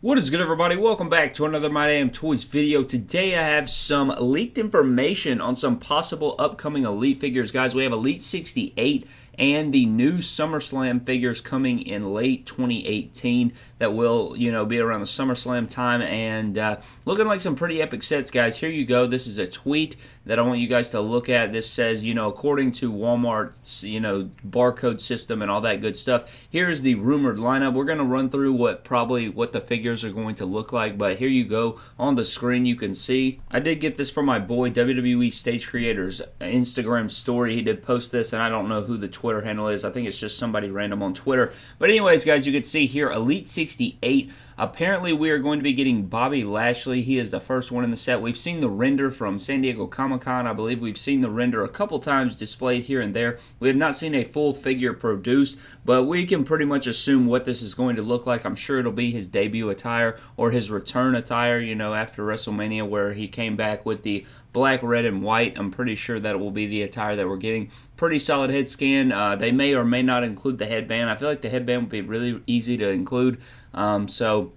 What is good everybody? Welcome back to another My Damn Toys video. Today I have some leaked information on some possible upcoming Elite figures. Guys, we have Elite 68 and the new SummerSlam figures coming in late 2018 that will, you know, be around the SummerSlam time and uh, looking like some pretty epic sets, guys. Here you go. This is a tweet that I want you guys to look at. This says, you know, according to Walmart's, you know, barcode system and all that good stuff, here's the rumored lineup. We're going to run through what probably what the figures are going to look like, but here you go. On the screen, you can see. I did get this from my boy, WWE Stage Creators Instagram story. He did post this, and I don't know who the handle is. I think it's just somebody random on Twitter. But anyways, guys, you can see here, Elite 68. Apparently, we are going to be getting Bobby Lashley. He is the first one in the set. We've seen the render from San Diego Comic Con. I believe we've seen the render a couple times displayed here and there. We have not seen a full figure produced, but we can pretty much assume what this is going to look like. I'm sure it'll be his debut attire or his return attire, you know, after WrestleMania where he came back with the black, red, and white. I'm pretty sure that will be the attire that we're getting. Pretty solid head scan. Uh, they may or may not include the headband. I feel like the headband would be really easy to include. Um, so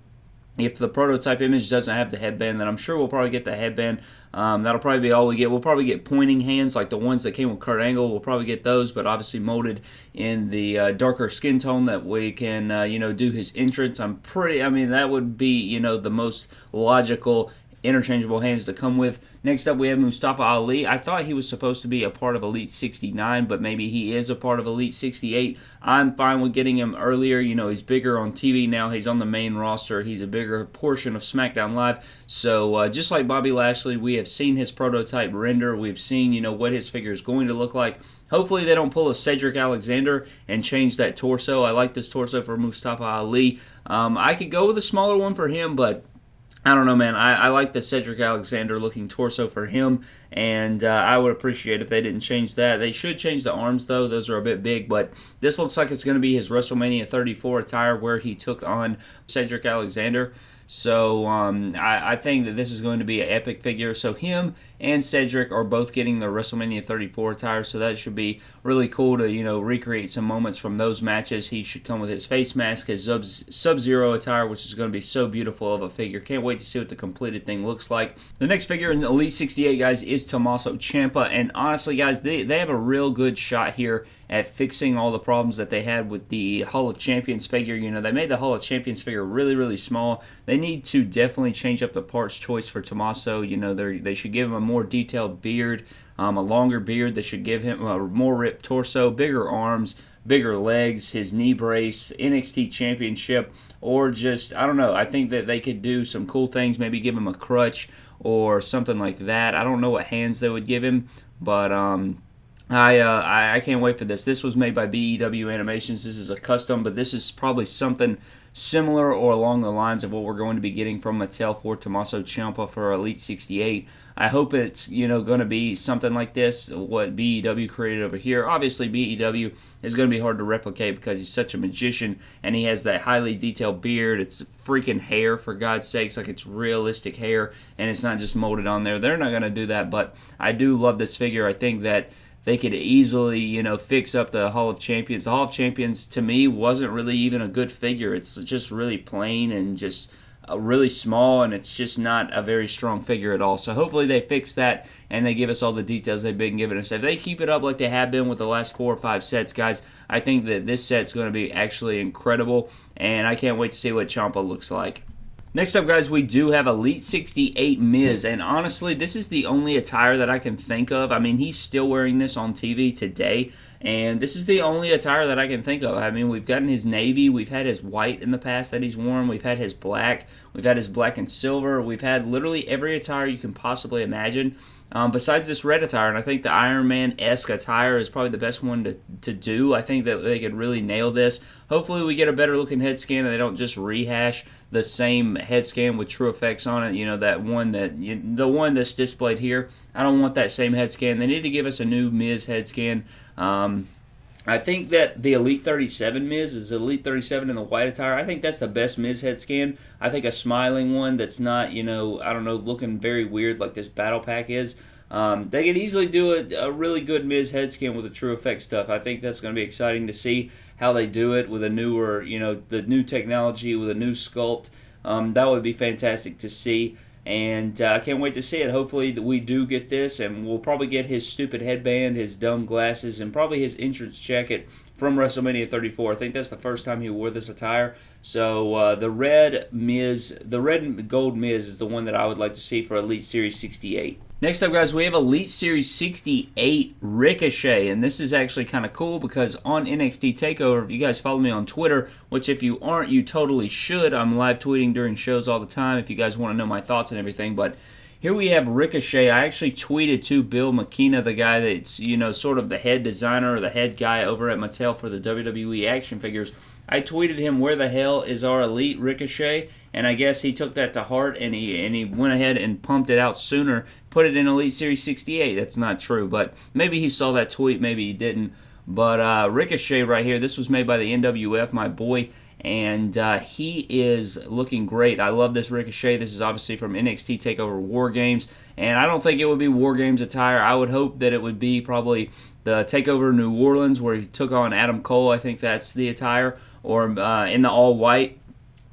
if the prototype image doesn't have the headband, then I'm sure we'll probably get the headband. Um, that'll probably be all we get. We'll probably get pointing hands like the ones that came with Kurt Angle. We'll probably get those, but obviously molded in the uh, darker skin tone that we can, uh, you know, do his entrance. I'm pretty. I mean, that would be, you know, the most logical interchangeable hands to come with. Next up, we have Mustafa Ali. I thought he was supposed to be a part of Elite 69, but maybe he is a part of Elite 68. I'm fine with getting him earlier. You know, he's bigger on TV now. He's on the main roster. He's a bigger portion of SmackDown Live. So, uh, just like Bobby Lashley, we have seen his prototype render. We've seen, you know, what his figure is going to look like. Hopefully, they don't pull a Cedric Alexander and change that torso. I like this torso for Mustafa Ali. Um, I could go with a smaller one for him, but I don't know, man. I, I like the Cedric Alexander looking torso for him, and uh, I would appreciate if they didn't change that. They should change the arms, though. Those are a bit big, but this looks like it's going to be his WrestleMania 34 attire where he took on Cedric Alexander. So um, I, I, think that this is going to be an epic figure. So him and Cedric are both getting the WrestleMania 34 attire, so that should be really cool to you know recreate some moments from those matches. He should come with his face mask, his Sub Zero attire, which is going to be so beautiful of a figure. Can't wait to see what the completed thing looks like. The next figure in Elite 68, guys, is Tommaso Ciampa, and honestly, guys, they they have a real good shot here at fixing all the problems that they had with the Hall of Champions figure. You know, they made the Hall of Champions figure really, really small. They need to definitely change up the parts choice for Tommaso. You know, they they should give him a more detailed beard, um, a longer beard that should give him a more ripped torso, bigger arms, bigger legs, his knee brace, NXT Championship, or just, I don't know. I think that they could do some cool things, maybe give him a crutch or something like that. I don't know what hands they would give him, but um, I, uh, I, can't wait for this. This was made by BEW Animations. This is a custom, but this is probably something similar or along the lines of what we're going to be getting from Mattel for Tommaso Ciampa for Elite 68. I hope it's you know going to be something like this. What BEW created over here. Obviously, BEW is going to be hard to replicate because he's such a magician and he has that highly detailed beard. It's freaking hair for God's sakes, like it's realistic hair and it's not just molded on there. They're not going to do that, but I do love this figure. I think that they could easily, you know, fix up the Hall of Champions. The Hall of Champions to me wasn't really even a good figure. It's just really plain and just uh, really small, and it's just not a very strong figure at all. So hopefully they fix that and they give us all the details they've been giving us. If they keep it up like they have been with the last four or five sets, guys, I think that this set's going to be actually incredible, and I can't wait to see what Ciampa looks like. Next up, guys, we do have Elite 68 Miz, and honestly, this is the only attire that I can think of. I mean, he's still wearing this on TV today, and this is the only attire that I can think of. I mean, we've gotten his navy, we've had his white in the past that he's worn, we've had his black, we've had his black and silver, we've had literally every attire you can possibly imagine. Um, besides this red attire, and I think the Iron Man esque attire is probably the best one to, to do. I think that they could really nail this. Hopefully, we get a better looking head scan and they don't just rehash the same head scan with TrueFX on it. You know, that one that, you, the one that's displayed here. I don't want that same head scan. They need to give us a new Miz head scan. Um, I think that the Elite 37 Miz is Elite 37 in the white attire. I think that's the best Miz head scan. I think a smiling one that's not, you know, I don't know, looking very weird like this battle pack is. Um, they could easily do a, a, really good Miz head scan with the True Effect stuff. I think that's going to be exciting to see how they do it with a newer, you know, the new technology with a new sculpt. Um, that would be fantastic to see. And uh, I can't wait to see it. Hopefully, that we do get this, and we'll probably get his stupid headband, his dumb glasses, and probably his entrance jacket from WrestleMania 34. I think that's the first time he wore this attire. So uh, the red Miz, the red and gold Miz is the one that I would like to see for Elite Series 68. Next up, guys, we have Elite Series 68 Ricochet, and this is actually kind of cool because on NXT TakeOver, if you guys follow me on Twitter, which if you aren't, you totally should. I'm live tweeting during shows all the time if you guys want to know my thoughts and everything, but here we have Ricochet. I actually tweeted to Bill McKenna, the guy that's, you know, sort of the head designer or the head guy over at Mattel for the WWE action figures. I tweeted him, "Where the hell is our elite Ricochet?" And I guess he took that to heart and he and he went ahead and pumped it out sooner, put it in Elite Series 68. That's not true, but maybe he saw that tweet, maybe he didn't. But uh, Ricochet right here, this was made by the NWF, my boy, and uh, he is looking great. I love this Ricochet. This is obviously from NXT Takeover War Games, and I don't think it would be War Games attire. I would hope that it would be probably the Takeover New Orleans where he took on Adam Cole. I think that's the attire, or uh, in the all white.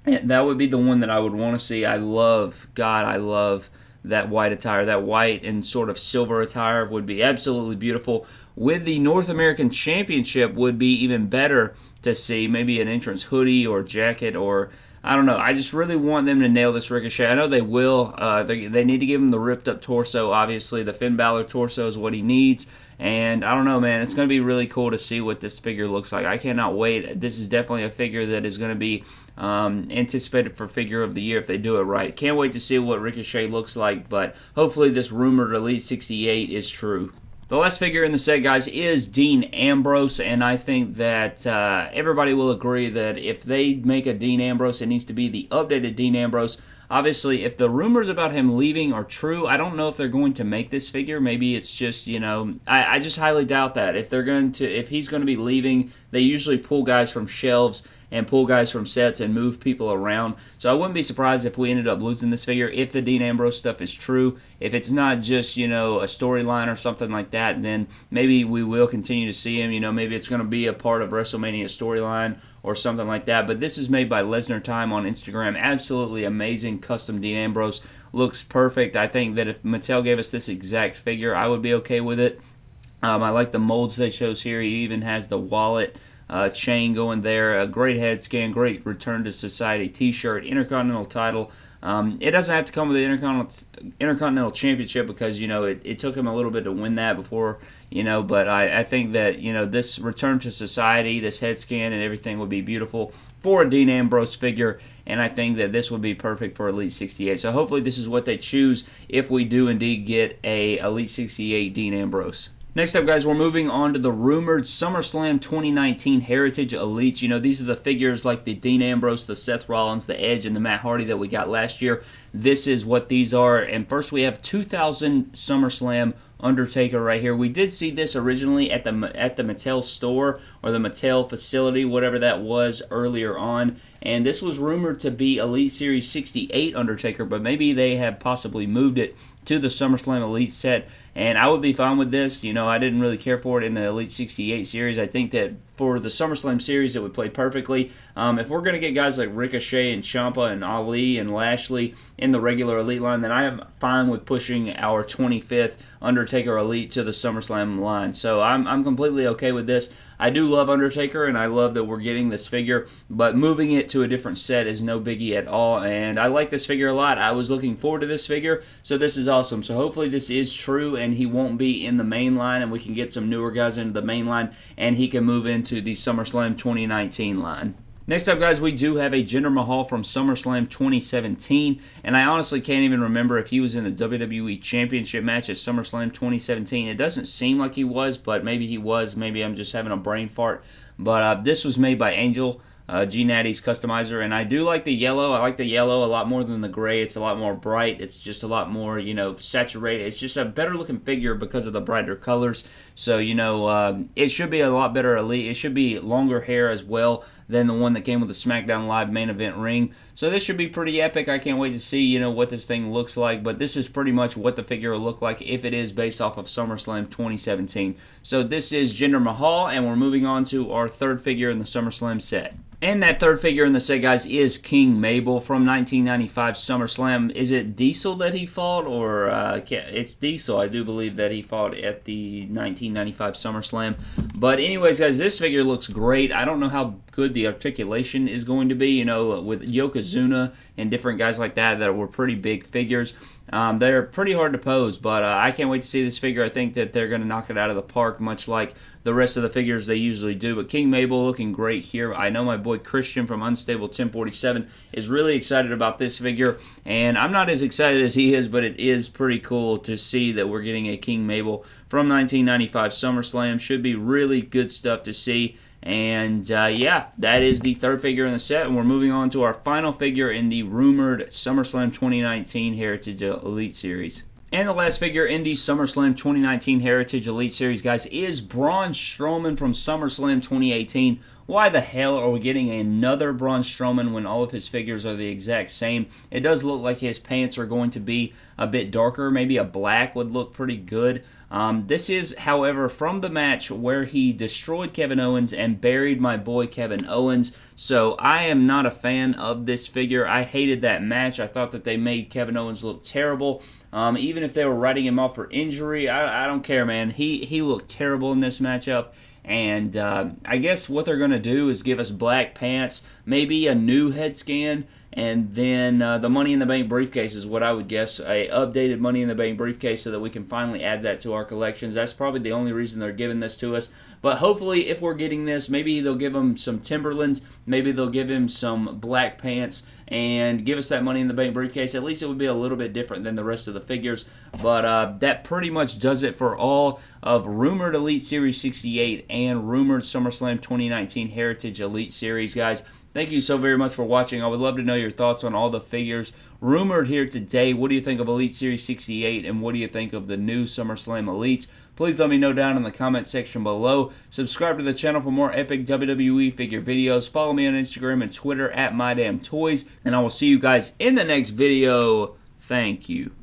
That would be the one that I would want to see. I love, God, I love that white attire. That white and sort of silver attire would be absolutely beautiful. With the North American Championship would be even better to see. Maybe an entrance hoodie or jacket or I don't know. I just really want them to nail this Ricochet. I know they will. Uh, they, they need to give him the ripped up torso. Obviously, the Finn Balor torso is what he needs. And I don't know, man. It's going to be really cool to see what this figure looks like. I cannot wait. This is definitely a figure that is going to be um, anticipated for figure of the year if they do it right. Can't wait to see what Ricochet looks like. But hopefully, this rumored Elite 68 is true. The last figure in the set, guys, is Dean Ambrose, and I think that uh, everybody will agree that if they make a Dean Ambrose, it needs to be the updated Dean Ambrose. Obviously, if the rumors about him leaving are true, I don't know if they're going to make this figure. Maybe it's just, you know, I, I just highly doubt that. If they're going to, if he's going to be leaving, they usually pull guys from shelves and pull guys from sets and move people around. So I wouldn't be surprised if we ended up losing this figure if the Dean Ambrose stuff is true. If it's not just, you know, a storyline or something like that, then maybe we will continue to see him. You know, maybe it's going to be a part of WrestleMania storyline or something like that. But this is made by Lesnar Time on Instagram. Absolutely amazing custom Dean Ambrose. Looks perfect. I think that if Mattel gave us this exact figure, I would be okay with it. Um, I like the molds they chose here. He even has the wallet uh, chain going there. A great head scan, great Return to Society T-shirt, Intercontinental title. Um, it doesn't have to come with the Intercontinental, Intercontinental Championship because you know it, it took him a little bit to win that before you know. But I, I think that you know this Return to Society, this head scan, and everything would be beautiful for a Dean Ambrose figure, and I think that this would be perfect for Elite 68. So hopefully this is what they choose if we do indeed get a Elite 68 Dean Ambrose. Next up, guys, we're moving on to the rumored SummerSlam 2019 Heritage Elites. You know, these are the figures like the Dean Ambrose, the Seth Rollins, the Edge, and the Matt Hardy that we got last year. This is what these are. And first, we have 2000 SummerSlam Undertaker right here. We did see this originally at the at the Mattel store or the Mattel facility, whatever that was earlier on. And this was rumored to be Elite Series 68 Undertaker, but maybe they have possibly moved it to the SummerSlam Elite set and I would be fine with this. You know, I didn't really care for it in the Elite 68 series. I think that for the SummerSlam series, it would play perfectly. Um, if we're going to get guys like Ricochet and Ciampa and Ali and Lashley in the regular Elite line, then I am fine with pushing our 25th Undertaker Elite to the SummerSlam line. So I'm, I'm completely okay with this. I do love Undertaker, and I love that we're getting this figure, but moving it to a different set is no biggie at all, and I like this figure a lot. I was looking forward to this figure, so this is awesome. So hopefully this is true, and he won't be in the main line, and we can get some newer guys into the main line, and he can move into the SummerSlam 2019 line. Next up, guys, we do have a Jinder Mahal from SummerSlam 2017, and I honestly can't even remember if he was in the WWE Championship match at SummerSlam 2017. It doesn't seem like he was, but maybe he was. Maybe I'm just having a brain fart. But uh, this was made by Angel uh, G Natty's customizer, and I do like the yellow. I like the yellow a lot more than the gray. It's a lot more bright. It's just a lot more, you know, saturated. It's just a better looking figure because of the brighter colors. So you know, um, it should be a lot better elite. It should be longer hair as well than the one that came with the SmackDown Live main event ring. So this should be pretty epic. I can't wait to see, you know, what this thing looks like. But this is pretty much what the figure will look like if it is based off of SummerSlam 2017. So this is Jinder Mahal, and we're moving on to our third figure in the SummerSlam set. And that third figure in the set, guys, is King Mabel from 1995 SummerSlam. Is it Diesel that he fought, or uh, it's Diesel? I do believe that he fought at the 1995 SummerSlam. But anyways, guys, this figure looks great. I don't know how good the articulation is going to be. You know, with Yokozuna and different guys like that that were pretty big figures. Um, they're pretty hard to pose, but uh, I can't wait to see this figure. I think that they're going to knock it out of the park, much like the rest of the figures they usually do. But King Mabel looking great here. I know my boy Christian from Unstable 1047 is really excited about this figure, and I'm not as excited as he is, but it is pretty cool to see that we're getting a King Mabel from 1995 SummerSlam. Should be really good stuff to see. And uh, yeah, that is the third figure in the set. And we're moving on to our final figure in the rumored SummerSlam 2019 Heritage Elite Series. And the last figure in the SummerSlam 2019 Heritage Elite Series, guys, is Braun Strowman from SummerSlam 2018. Why the hell are we getting another Braun Strowman when all of his figures are the exact same? It does look like his pants are going to be a bit darker. Maybe a black would look pretty good. Um, this is, however, from the match where he destroyed Kevin Owens and buried my boy Kevin Owens. So I am not a fan of this figure. I hated that match. I thought that they made Kevin Owens look terrible. Um, even if they were writing him off for injury, I, I don't care, man. He he looked terrible in this matchup. And uh, I guess what they're going to do is give us black pants, maybe a new head scan, and then uh, the Money in the Bank briefcase is what I would guess a updated Money in the Bank briefcase so that we can finally add that to our collections. That's probably the only reason they're giving this to us. But hopefully, if we're getting this, maybe they'll give him some Timberlands, maybe they'll give him some black pants, and give us that Money in the Bank briefcase. At least it would be a little bit different than the rest of the figures. But uh, that pretty much does it for all of rumored Elite Series 68 and rumored SummerSlam 2019 Heritage Elite Series, guys. Thank you so very much for watching. I would love to know your thoughts on all the figures rumored here today. What do you think of Elite Series 68 and what do you think of the new SummerSlam Elites? Please let me know down in the comment section below. Subscribe to the channel for more epic WWE figure videos. Follow me on Instagram and Twitter at MyDamnToys. And I will see you guys in the next video. Thank you.